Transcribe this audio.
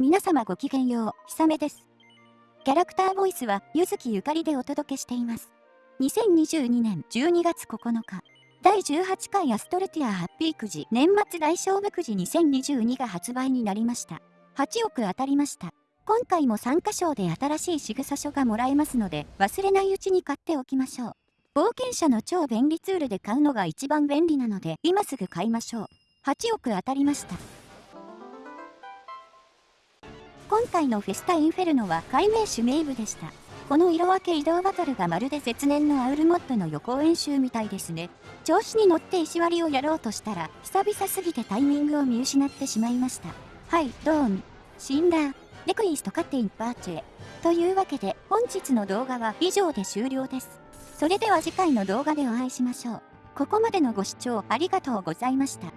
皆様ごきげんよう、ひさめです。キャラクターボイスは、ゆずきゆかりでお届けしています。2022年12月9日、第18回アストルティアハッピーくじ年末大勝負くじ2022が発売になりました。8億当たりました。今回も参加賞で新しい仕草書がもらえますので、忘れないうちに買っておきましょう。冒険者の超便利ツールで買うのが一番便利なので、今すぐ買いましょう。8億当たりました。今回のフェスタインフェルノは解明種名部でした。この色分け移動バトルがまるで絶年のアウルモッドの予行演習みたいですね。調子に乗って石割りをやろうとしたら、久々すぎてタイミングを見失ってしまいました。はい、ドーン。死んだ。レクイストカッテインパーチェ。というわけで、本日の動画は以上で終了です。それでは次回の動画でお会いしましょう。ここまでのご視聴ありがとうございました。